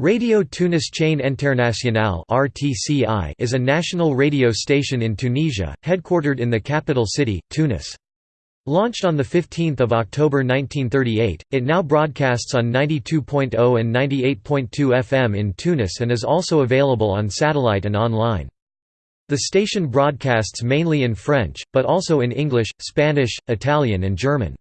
Radio Tunis Chaîne Internationale (RTCI) is a national radio station in Tunisia, headquartered in the capital city, Tunis. Launched on the 15th of October 1938, it now broadcasts on 92.0 and 98.2 FM in Tunis and is also available on satellite and online. The station broadcasts mainly in French, but also in English, Spanish, Italian and German.